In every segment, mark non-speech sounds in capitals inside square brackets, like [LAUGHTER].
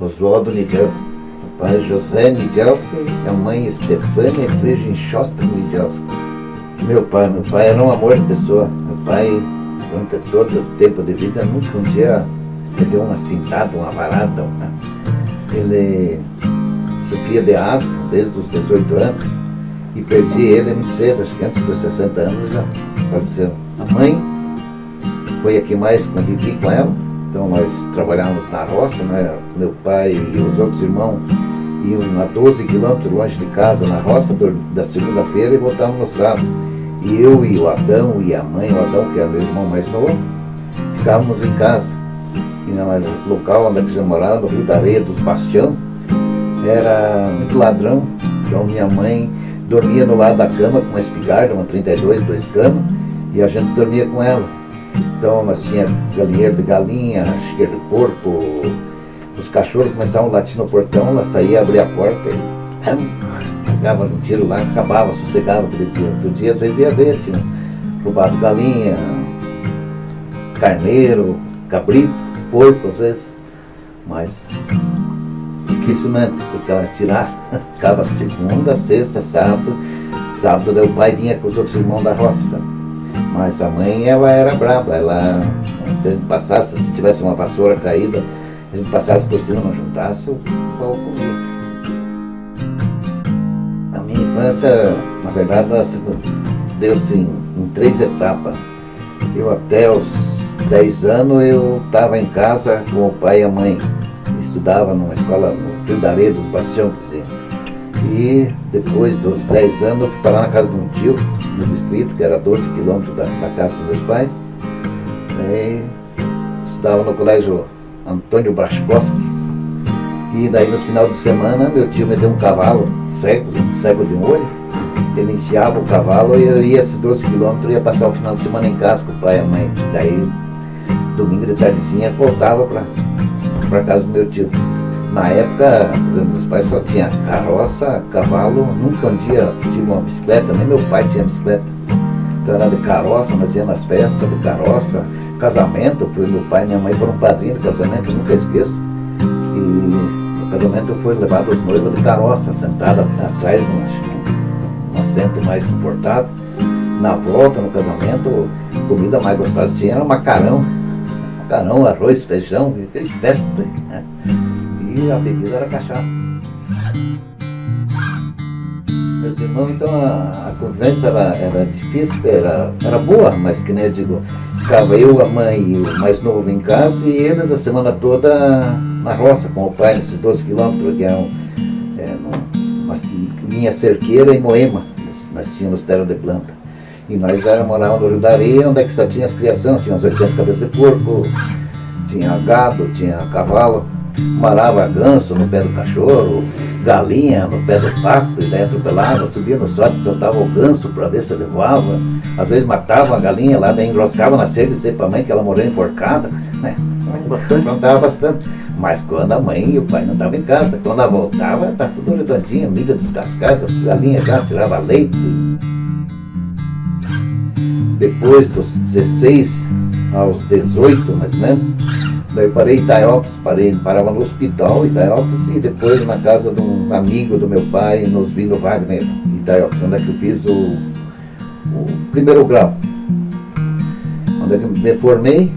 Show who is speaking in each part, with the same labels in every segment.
Speaker 1: Oswaldo Nidelski. Pai José Nidelski e a mãe Stefania Klejenchosta Nidelski. Meu pai, meu pai era um amor de pessoa. Meu pai, durante todo o tempo de vida, nunca um dia me deu uma cintada, uma varada. Uma... Ele sofria de asma desde os 18 anos e perdi ele muito cedo, acho que antes dos 60 anos já faleceu. A mãe foi a que mais convivi com ela, então nós trabalhávamos na roça, né? meu pai e os outros irmãos iam a 12 quilômetros longe de casa na roça da segunda-feira e voltavam no sábado. E eu e o Adão e a mãe, o Adão que era meu irmão mais novo, ficávamos em casa. E no local onde eu morava, no Rio da Areia dos Bastião, era muito ladrão. Então minha mãe dormia no lado da cama com uma espingarda, uma 32, dois canos, e a gente dormia com ela. Então nós tínhamos galinheiro de galinha, chiqueiro de porco, os cachorros começavam a latir no portão, ela saía, abria a porta e pegava um tiro lá, acabava, sossegava aquele dia. Outro dia às vezes ia ver, tinha roubado galinha, carneiro, cabrito, porco às vezes, mas dificilmente, porque ela tirar, [LAUGHS] ficava segunda, sexta, sábado, sábado o pai vinha com os outros irmãos da roça, sabe? Mas a mãe, ela era braba, ela, se a gente passasse, se tivesse uma vassoura caída, a gente passasse por cima, não juntasse, o pau comia. A minha infância, na verdade, deu-se em, em, três etapas. Eu até os 10 anos, eu estava em casa com o pai e a mãe. Estudava numa escola no Rio da dos Bastião, quer. E depois dos 10 anos eu fui parar na casa de um tio, no distrito, que era 12 quilômetros da, da, casa dos meus pais. E estudava no colégio Antônio Braskowski. E daí no final de semana meu tio me deu um cavalo cego, cego de um olho. Ele enfiava o cavalo e eu ia esses 12 quilômetros, ia passar o final de semana em casa com o pai e a mãe. Daí domingo de tardezinha voltava para casa do meu tio. Na época, meus pais só tinham carroça, cavalo, nunca um dia tive uma bicicleta, nem meu pai tinha bicicleta. Então era de carroça, nós íamos nas festas de carroça, casamento, foi meu pai e minha mãe foram padrinho de casamento, nunca esqueço. E no casamento eu fui levado os noivos de carroça, sentada atrás, num, assento mais confortável. Na volta, no casamento, comida mais gostosa tinha era macarrão. Macarrão, arroz, feijão, festa. E a bebida era cachaça. Meus irmãos, então a, a convivência era, era difícil, era, era boa, mas que nem eu digo, ficava eu, a mãe e o mais novo em casa e eles a semana toda na roça com o pai, nesses 12 quilômetros, que é, um, é uma linha cerqueira em Moema, nós tínhamos terra de planta. E nós já morávamos no Rio da Areia, onde é que só tinha as criações, tinha uns 80 cabeças de porco, tinha gado, tinha cavalo marava ganso no pé do cachorro, galinha no pé do pato, e daí atropelava, subia no sorte, soltava o ganso para ver se levava. Às vezes matava a galinha lá, daí enroscava na cerca e dizia para a mãe que ela morreu enforcada. Né? [LAUGHS] Bastante. bastante. Mas quando a mãe e o pai não estavam em casa, quando ela voltava, estava tudo redondinho, milho descascado, as galinhas já tirava leite. Depois dos 16 aos 18, mais ou menos, Daí parei em Itaiópolis, parei, parava no hospital Itaiópolis e depois na casa de um amigo do meu pai, nos vindo Wagner, em Itaiópolis, onde é que eu fiz o, o primeiro grau. Onde é que eu me formei,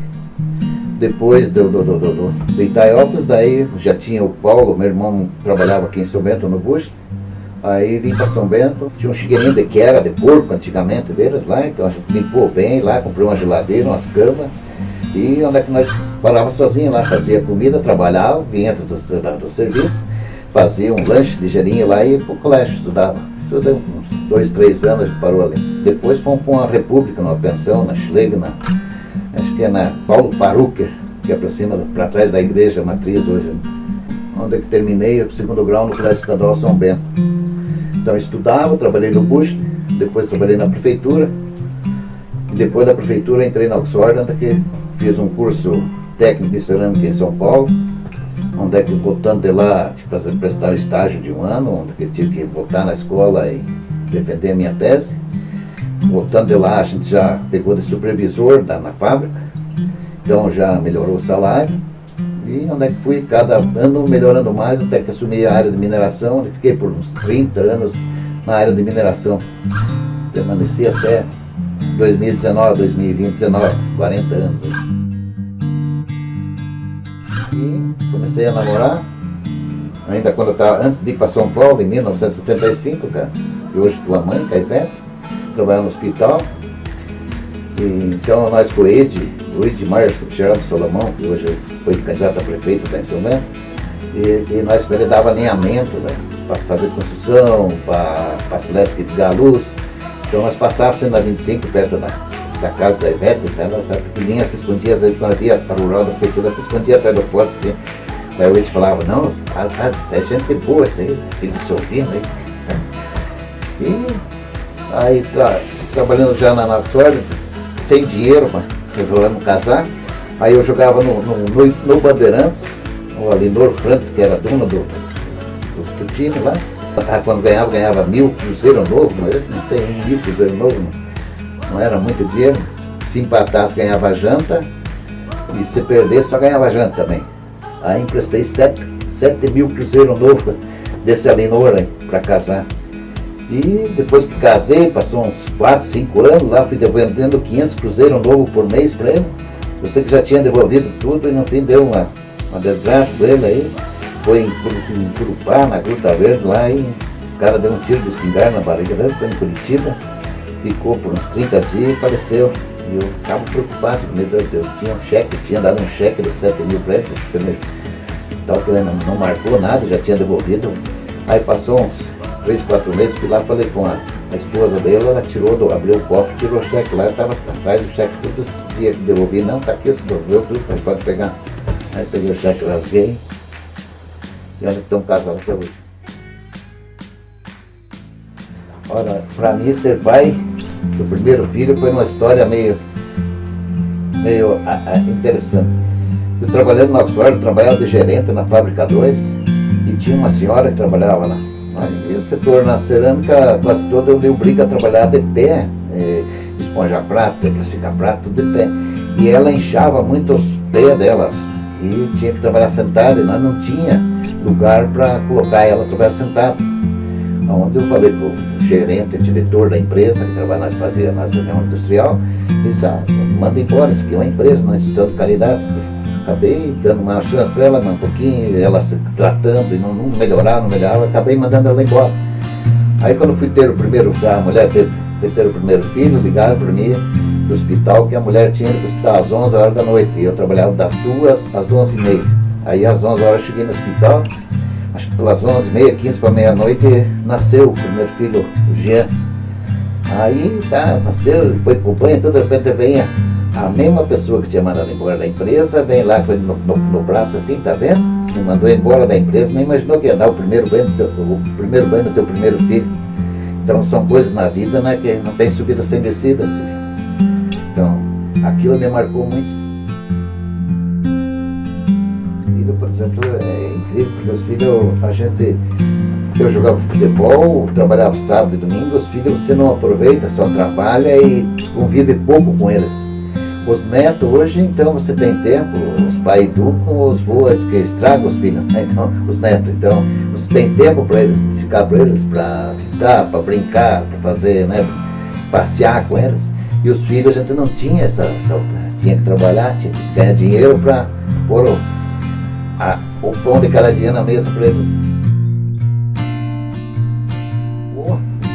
Speaker 1: depois do, do, do, do, do daí já tinha o Paulo, meu irmão trabalhava aqui em São Bento no Bush, Aí vim para São Bento, tinha um chigueirinho de que era de porco antigamente deles lá, então a gente limpou bem lá, comprei uma geladeira, umas camas, e onde é que nós parava sozinho lá, fazia comida, trabalhava, vinha do, do, serviço, fazia um lanche ligeirinho lá e ia para o colégio, estudava. Estudei uns dois, três anos, parou ali. Depois fomos para uma república, numa pensão, na Schleg, na, acho que é na Paulo Paruca, que é para cima, para trás da igreja matriz hoje. Onde é que terminei o segundo grau no Colégio Estadual São Bento. Então estudava, trabalhei no Bush, depois trabalhei na prefeitura, e depois da prefeitura entrei na Oxford, que fiz um curso técnico em cerâmica em São Paulo, onde é que voltando de lá, tipo, fazer, prestar estágio de um ano, onde eu tive que voltar na escola e defender a minha tese. Voltando de lá, a gente já pegou de supervisor da, na fábrica, então já melhorou o salário. E onde é que fui, cada ano melhorando mais, até que assumi a área de mineração, fiquei por uns 30 anos na área de mineração. Permaneci até 2019, 2020, 19, 40 anos. E comecei a namorar, ainda quando eu estava, antes de ir para São Paulo, em 1975, cara, e hoje tua mãe, que Ivete, trabalhava no hospital. Então nós com o Ed, o Edmar Geraldo Solomão, que hoje foi candidato a prefeito da em São Bento, e, e nós com ele dava alinhamento, né, para fazer construção, para a Celeste de Galuz. Então nós passávamos na 25, perto da, da casa da Ivete, né, nós era pequenininha, se escondia, às vezes quando havia a rural da prefeitura, se escondia atrás do posto, assim. O Ed falava, não, a, a, é gente boa isso aí, filho de ouvindo aí. E aí tá, trabalhando já na Natura, sem dinheiro, mas resolvemos casar. Aí eu jogava no, no, no, no Bandeirantes, o Alinor Frantes, que era dono do, do, do time lá. Ah, quando ganhava, ganhava mil cruzeiro novo, não sei, um mil cruzeiro novo, não, não era muito dinheiro. Se empatasse, ganhava janta, e se perdesse, só ganhava janta também. Aí emprestei sete, sete mil cruzeiro novo desse Alinor para casar. E depois que casei, passou uns 4, 5 anos, lá fui devolvendo 500 cruzeiros novo por mês para ele. Eu sei que já tinha devolvido tudo e no fim deu uma, uma desgraça para ele aí. Foi em, Curupá, na Gruta Verde, lá e o cara deu um tiro de espingarda na barriga dele, foi em Curitiba. Ficou por uns 30 dias e faleceu. E eu estava preocupado, meu Deus, eu tinha um cheque, tinha dado um cheque de 7 mil para ele, tal que ele não, não marcou nada, já tinha devolvido. Aí passou uns três, quatro meses, fui lá falei com a, a esposa dele, ela tirou, do, abriu o copo, tirou o cheque lá, estava atrás do cheque, tudo dia que devolvi, não, tá aqui, se devolveu tudo, mas pode pegar. Aí peguei o cheque, rasguei, e onde estão casados até hoje. Ora, para mim ser pai do primeiro filho foi uma história meio, meio a, a, interessante. Eu trabalhando na Oxford, trabalhava de gerente na fábrica 2 e tinha uma senhora que trabalhava lá setor na cerâmica, quase todo eu dei briga a trabalhar de pé, é, esponja prato, classificar prato, tudo de pé. E ela inchava muito os pés dela e tinha que trabalhar sentada e nós não tinha lugar para colocar ela trabalhar sentada. Onde eu falei para o gerente, diretor da empresa, que trabalha nós fazia na reunião industrial, ele disse, ah, manda embora, isso aqui é uma empresa, nós estamos caridade acabei dando uma chance para ela, um pouquinho, ela se tratando e não, não melhorava, não melhorava, acabei mandando ela embora. Aí quando fui ter o primeiro, a mulher teve, ter o primeiro filho, ligaram para mim do hospital, que a mulher tinha ido para o hospital às 11 horas da noite, eu trabalhava das duas às 11 e meia. Aí às 11 horas cheguei no hospital, acho que pelas 11 e meia, 15 para meia-noite, nasceu o primeiro filho, o Jean. Aí tá, nasceu, foi pro banho, tudo de repente vem a mesma pessoa que tinha mandado embora da empresa vem lá com ele no, no, no, braço assim, tá vendo? Me mandou embora da empresa, nem imaginou que ia dar o primeiro banho do teu, o primeiro banho do teu primeiro filho. Então são coisas na vida né, que não tem subida sem descida. Assim. Então, aquilo me marcou muito. Filho, por exemplo, é incrível, porque os filhos, a gente eu jogava futebol, trabalhava sábado e domingo, os filhos você não aproveita, só trabalha e convive pouco com eles. Os netos hoje, então, você tem tempo, os pais educam, os voas que estragam os filhos, né? então, os netos. Então, você tem tempo para eles, ficar para eles, para visitar, para brincar, para fazer, né? Passear com eles. E os filhos a gente não tinha essa, essa tinha que trabalhar, tinha que ganhar dinheiro para pôr o, a, o pão de cada dia na mesa para eles.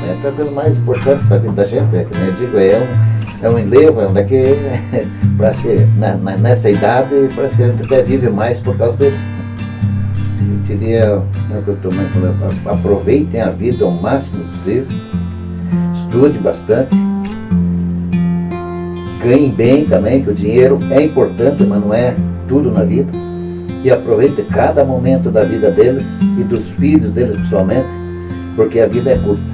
Speaker 1: O neto é a coisa mais importante para a vida da gente, é nem eu digo, é um é um enlevo, é um daqui, [LAUGHS] parece que na, na, nessa idade, parece que a gente até vive mais por causa deles. Eu diria, é o que eu estou falando, aproveitem a vida ao máximo possível, estude bastante, ganhe bem também, que o dinheiro é importante, mas não é tudo na vida. E aproveite cada momento da vida deles e dos filhos deles pessoalmente, porque a vida é curta.